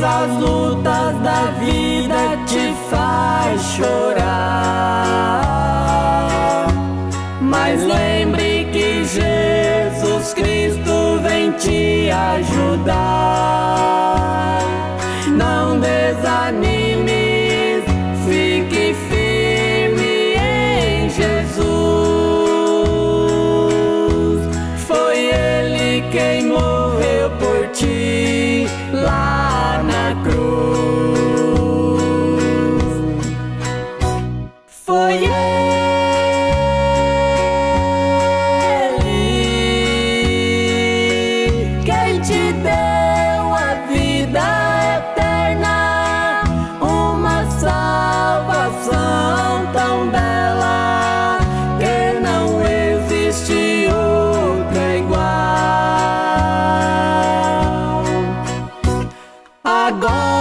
Mas as lutas da vida te faz chorar. Mas lembre que Jesus Cristo vem te ajudar. agora.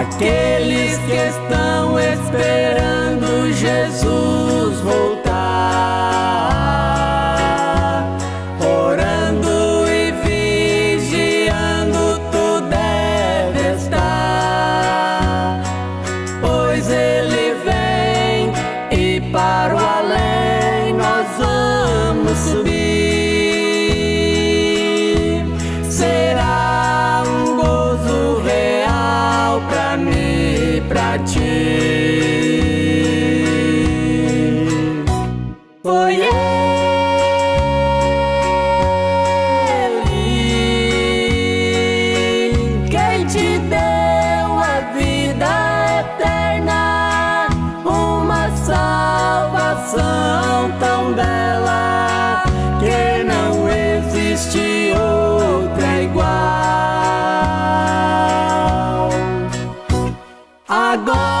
Aqueles que estão esperando Jesus voltar, orando e vigiando, tu deve estar, pois Ele vem e para o além nós vamos subir. Foi Ele quem te deu a vida eterna, uma salvação tão bela que não existe outra igual. Agora